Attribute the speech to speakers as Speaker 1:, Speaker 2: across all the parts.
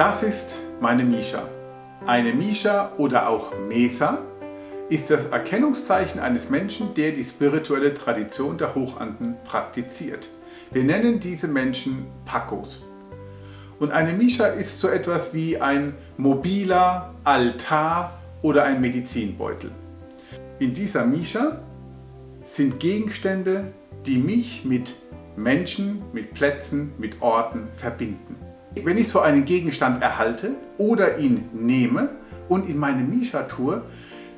Speaker 1: Das ist meine Misha. Eine Misha oder auch Mesa ist das Erkennungszeichen eines Menschen, der die spirituelle Tradition der Hochanden praktiziert. Wir nennen diese Menschen Pakos. Und eine Misha ist so etwas wie ein mobiler Altar oder ein Medizinbeutel. In dieser Misha sind Gegenstände, die mich mit Menschen, mit Plätzen, mit Orten verbinden. Wenn ich so einen Gegenstand erhalte oder ihn nehme und in meine Misha tue,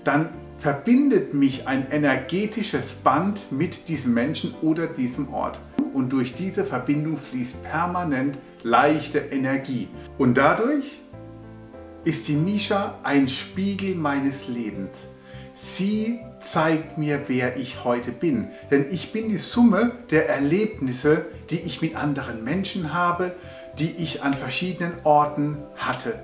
Speaker 1: dann verbindet mich ein energetisches Band mit diesem Menschen oder diesem Ort. Und durch diese Verbindung fließt permanent leichte Energie. Und dadurch ist die Misha ein Spiegel meines Lebens. Sie zeigt mir, wer ich heute bin. Denn ich bin die Summe der Erlebnisse, die ich mit anderen Menschen habe, die ich an verschiedenen Orten hatte.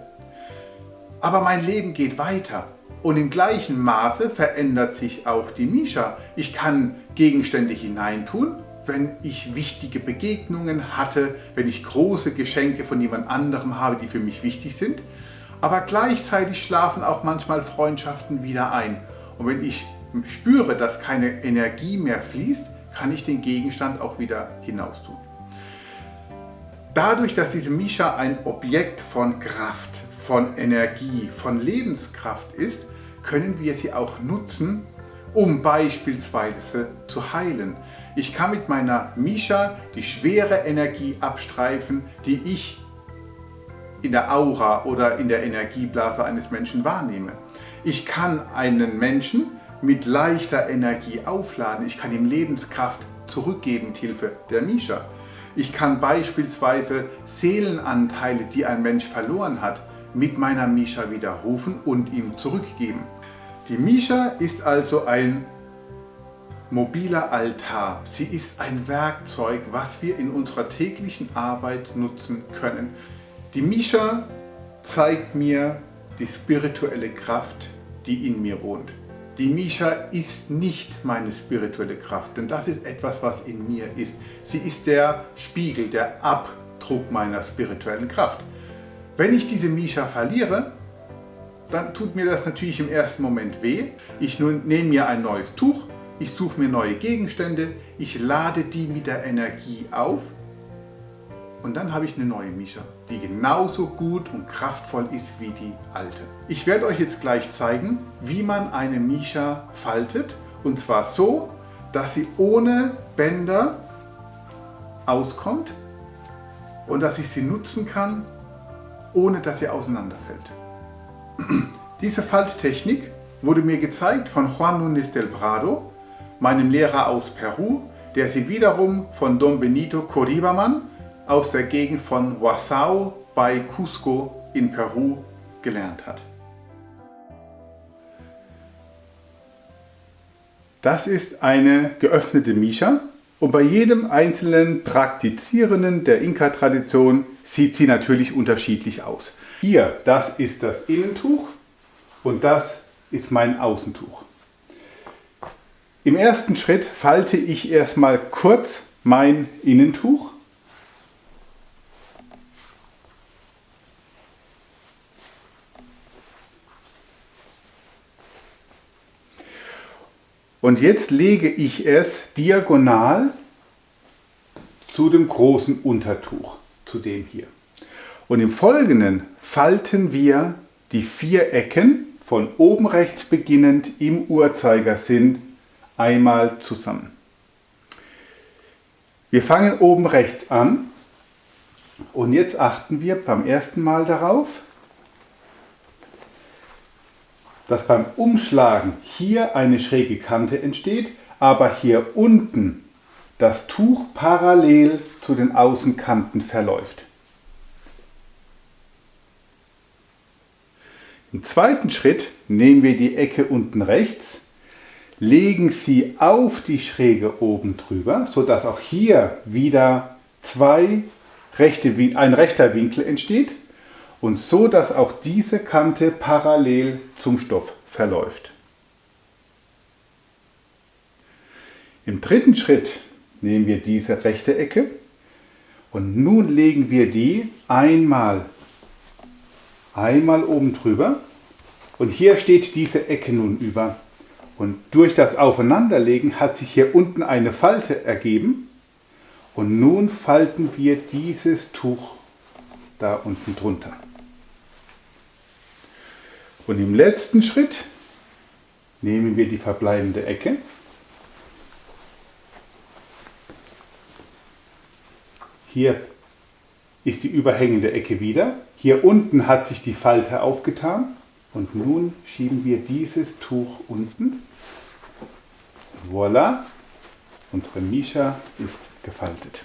Speaker 1: Aber mein Leben geht weiter. Und im gleichen Maße verändert sich auch die Misha. Ich kann Gegenstände hineintun, wenn ich wichtige Begegnungen hatte, wenn ich große Geschenke von jemand anderem habe, die für mich wichtig sind. Aber gleichzeitig schlafen auch manchmal Freundschaften wieder ein. Und wenn ich spüre, dass keine Energie mehr fließt, kann ich den Gegenstand auch wieder hinaus tun. Dadurch, dass diese Misha ein Objekt von Kraft, von Energie, von Lebenskraft ist, können wir sie auch nutzen, um beispielsweise zu heilen. Ich kann mit meiner Misha die schwere Energie abstreifen, die ich in der Aura oder in der Energieblase eines Menschen wahrnehme. Ich kann einen Menschen mit leichter Energie aufladen. Ich kann ihm Lebenskraft zurückgeben mit Hilfe der Misha. Ich kann beispielsweise Seelenanteile, die ein Mensch verloren hat, mit meiner Misha widerrufen und ihm zurückgeben. Die Misha ist also ein mobiler Altar. Sie ist ein Werkzeug, was wir in unserer täglichen Arbeit nutzen können. Die Misha zeigt mir die spirituelle Kraft, die in mir wohnt. Die Misha ist nicht meine spirituelle Kraft, denn das ist etwas, was in mir ist. Sie ist der Spiegel, der Abdruck meiner spirituellen Kraft. Wenn ich diese Misha verliere, dann tut mir das natürlich im ersten Moment weh. Ich nehme mir ein neues Tuch, ich suche mir neue Gegenstände, ich lade die mit der Energie auf und dann habe ich eine neue Mischa, die genauso gut und kraftvoll ist wie die alte. Ich werde euch jetzt gleich zeigen, wie man eine Mischa faltet. Und zwar so, dass sie ohne Bänder auskommt und dass ich sie nutzen kann, ohne dass sie auseinanderfällt. Diese Falttechnik wurde mir gezeigt von Juan Núñez del Prado, meinem Lehrer aus Peru, der sie wiederum von Don Benito Coribaman aus der Gegend von Huasao bei Cusco in Peru gelernt hat. Das ist eine geöffnete Mischa und bei jedem einzelnen Praktizierenden der Inka-Tradition sieht sie natürlich unterschiedlich aus. Hier, das ist das Innentuch und das ist mein Außentuch. Im ersten Schritt falte ich erstmal kurz mein Innentuch Und jetzt lege ich es diagonal zu dem großen Untertuch, zu dem hier. Und im Folgenden falten wir die vier Ecken von oben rechts beginnend im Uhrzeigersinn einmal zusammen. Wir fangen oben rechts an und jetzt achten wir beim ersten Mal darauf, dass beim Umschlagen hier eine schräge Kante entsteht, aber hier unten das Tuch parallel zu den Außenkanten verläuft. Im zweiten Schritt nehmen wir die Ecke unten rechts, legen sie auf die Schräge oben drüber, sodass auch hier wieder zwei rechte, ein rechter Winkel entsteht und so, dass auch diese Kante parallel zum Stoff verläuft. Im dritten Schritt nehmen wir diese rechte Ecke und nun legen wir die einmal einmal oben drüber und hier steht diese Ecke nun über. Und durch das Aufeinanderlegen hat sich hier unten eine Falte ergeben und nun falten wir dieses Tuch da unten drunter. Und im letzten Schritt nehmen wir die verbleibende Ecke Hier ist die überhängende Ecke wieder. Hier unten hat sich die Falte aufgetan. Und nun schieben wir dieses Tuch unten. Voila, unsere Mischa ist gefaltet.